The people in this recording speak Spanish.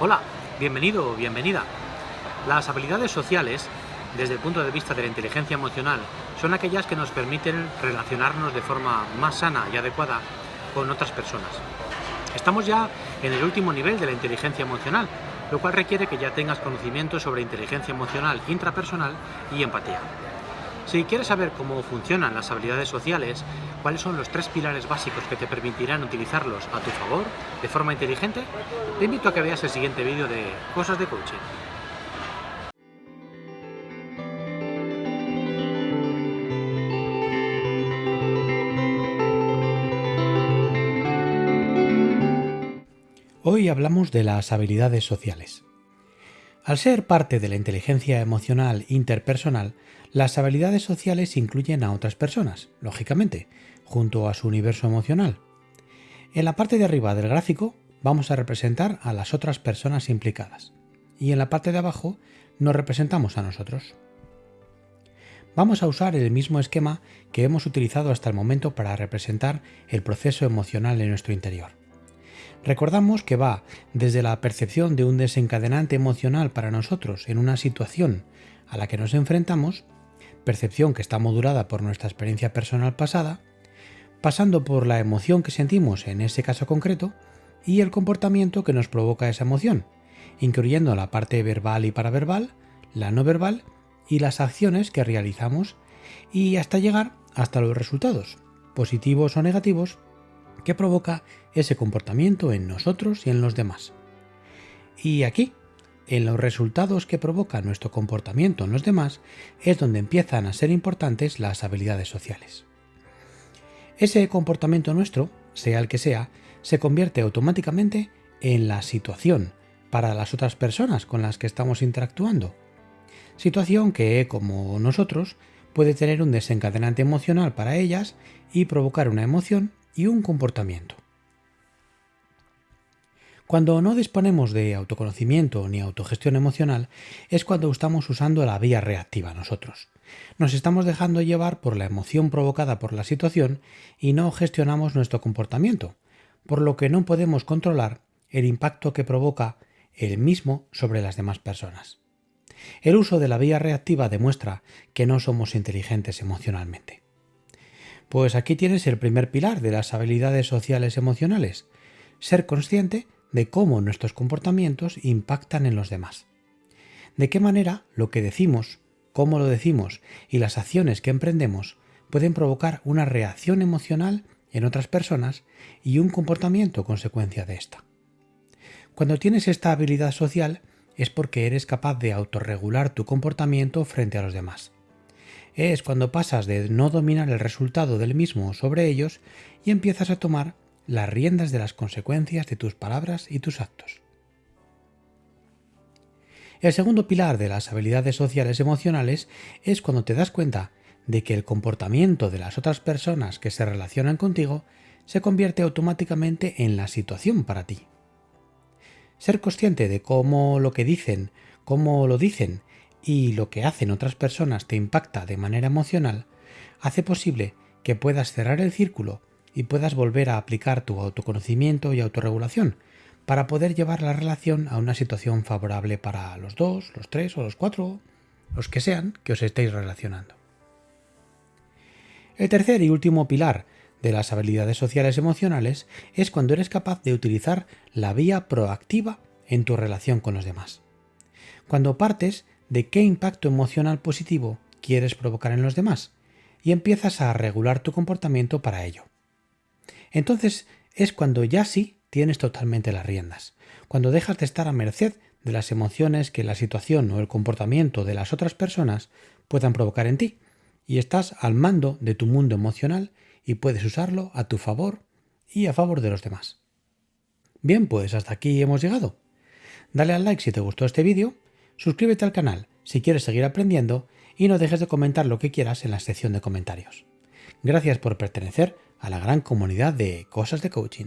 Hola, bienvenido o bienvenida. Las habilidades sociales, desde el punto de vista de la inteligencia emocional, son aquellas que nos permiten relacionarnos de forma más sana y adecuada con otras personas. Estamos ya en el último nivel de la inteligencia emocional, lo cual requiere que ya tengas conocimiento sobre inteligencia emocional intrapersonal y empatía. Si quieres saber cómo funcionan las habilidades sociales, cuáles son los tres pilares básicos que te permitirán utilizarlos a tu favor de forma inteligente, te invito a que veas el siguiente vídeo de Cosas de Coaching. Hoy hablamos de las habilidades sociales. Al ser parte de la inteligencia emocional interpersonal, las habilidades sociales incluyen a otras personas, lógicamente, junto a su universo emocional. En la parte de arriba del gráfico vamos a representar a las otras personas implicadas y en la parte de abajo nos representamos a nosotros. Vamos a usar el mismo esquema que hemos utilizado hasta el momento para representar el proceso emocional en nuestro interior. Recordamos que va desde la percepción de un desencadenante emocional para nosotros en una situación a la que nos enfrentamos, percepción que está modulada por nuestra experiencia personal pasada, pasando por la emoción que sentimos en ese caso concreto y el comportamiento que nos provoca esa emoción, incluyendo la parte verbal y paraverbal, la no verbal y las acciones que realizamos y hasta llegar hasta los resultados, positivos o negativos, que provoca ese comportamiento en nosotros y en los demás. Y aquí, en los resultados que provoca nuestro comportamiento en los demás, es donde empiezan a ser importantes las habilidades sociales. Ese comportamiento nuestro, sea el que sea, se convierte automáticamente en la situación para las otras personas con las que estamos interactuando. Situación que, como nosotros, puede tener un desencadenante emocional para ellas y provocar una emoción y un comportamiento. Cuando no disponemos de autoconocimiento ni autogestión emocional es cuando estamos usando la vía reactiva nosotros. Nos estamos dejando llevar por la emoción provocada por la situación y no gestionamos nuestro comportamiento, por lo que no podemos controlar el impacto que provoca el mismo sobre las demás personas. El uso de la vía reactiva demuestra que no somos inteligentes emocionalmente. Pues aquí tienes el primer pilar de las habilidades sociales emocionales, ser consciente de cómo nuestros comportamientos impactan en los demás. De qué manera lo que decimos, cómo lo decimos y las acciones que emprendemos pueden provocar una reacción emocional en otras personas y un comportamiento consecuencia de esta. Cuando tienes esta habilidad social es porque eres capaz de autorregular tu comportamiento frente a los demás es cuando pasas de no dominar el resultado del mismo sobre ellos y empiezas a tomar las riendas de las consecuencias de tus palabras y tus actos. El segundo pilar de las habilidades sociales emocionales es cuando te das cuenta de que el comportamiento de las otras personas que se relacionan contigo se convierte automáticamente en la situación para ti. Ser consciente de cómo lo que dicen, cómo lo dicen y lo que hacen otras personas te impacta de manera emocional, hace posible que puedas cerrar el círculo y puedas volver a aplicar tu autoconocimiento y autorregulación para poder llevar la relación a una situación favorable para los dos, los tres o los cuatro, los que sean que os estéis relacionando. El tercer y último pilar de las habilidades sociales emocionales es cuando eres capaz de utilizar la vía proactiva en tu relación con los demás. Cuando partes de qué impacto emocional positivo quieres provocar en los demás y empiezas a regular tu comportamiento para ello. Entonces es cuando ya sí tienes totalmente las riendas, cuando dejas de estar a merced de las emociones que la situación o el comportamiento de las otras personas puedan provocar en ti, y estás al mando de tu mundo emocional y puedes usarlo a tu favor y a favor de los demás. Bien, pues hasta aquí hemos llegado. Dale al like si te gustó este vídeo suscríbete al canal si quieres seguir aprendiendo y no dejes de comentar lo que quieras en la sección de comentarios. Gracias por pertenecer a la gran comunidad de Cosas de Coaching.